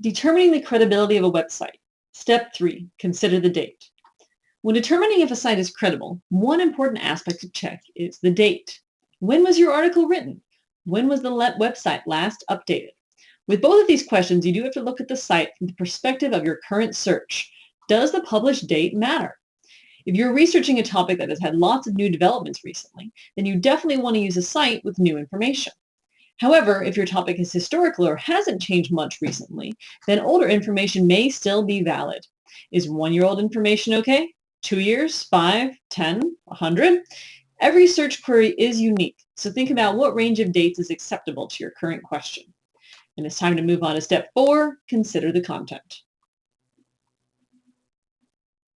Determining the credibility of a website. Step 3. Consider the date. When determining if a site is credible, one important aspect to check is the date. When was your article written? When was the website last updated? With both of these questions, you do have to look at the site from the perspective of your current search. Does the published date matter? If you're researching a topic that has had lots of new developments recently, then you definitely want to use a site with new information. However, if your topic is historical or hasn't changed much recently, then older information may still be valid. Is one-year-old information okay? Two years, five, ten, a hundred? Every search query is unique, so think about what range of dates is acceptable to your current question. And it's time to move on to step four, consider the content.